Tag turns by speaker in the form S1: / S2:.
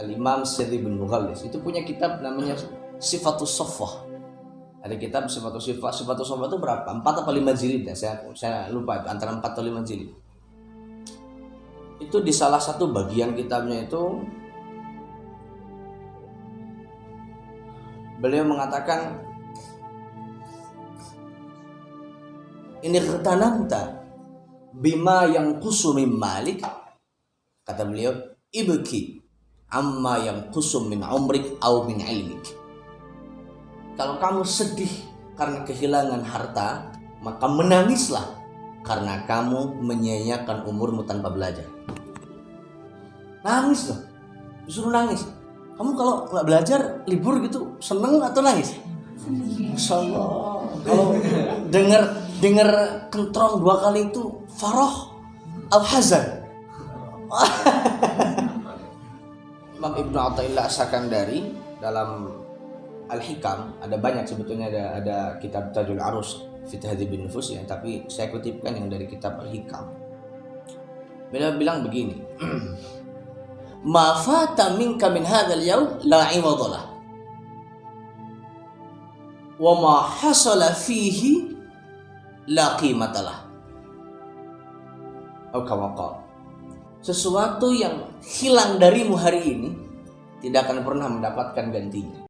S1: Al-Imam Sirri bin Mughallis. Itu punya kitab namanya Sifatus Soffah ada kitab Sifatus Sifat Sifatus Soffah itu berapa? 4 atau 5 jilid ya? Saya, saya lupa antara 4 atau 5 jilid. Itu di salah satu bagian kitabnya itu beliau mengatakan ini ketanamta bima yang kusumi malik kata beliau ibki amma yang kusum min umrik au min ilmik. Kalau kamu sedih karena kehilangan harta maka menangislah karena kamu menyia-nyiakan umurmu tanpa belajar. Nangis loh. Disuruh nangis. Kamu kalau nggak belajar libur gitu seneng atau nangis? Allah kalau dengar dengar kentrong dua kali itu faroh al hazan Imam Ibnu Athaillah Sakandari dalam Al-Hikam ada banyak sebetulnya ada ada kitab Tajul Arus fi bin Nufus ya tapi saya kutipkan yang dari kitab Al-Hikam. Beliau bilang begini ma fata minka min hadzal yaum la iwadalah wa ma hasala fihi la qimatalah atau sesuatu yang hilang darimu hari ini tidak akan pernah mendapatkan gantinya